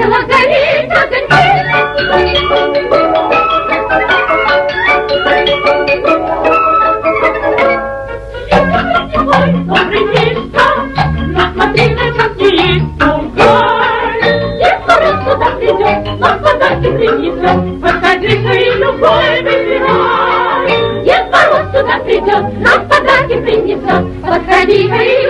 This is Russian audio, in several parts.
Весело гореть огоньки. Добрый вечер, насмотри на раз сюда придет, и любой выбирай. Дед Мороз сюда придет, нам подарки принесет, подходи-ка и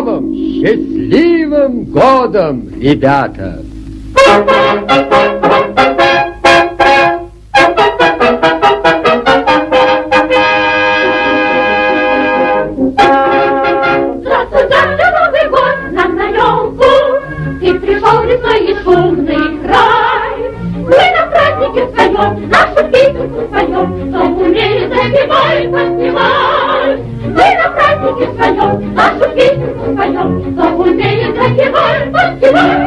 Новым счастливым годом, ребята! Здравствуй, Come on!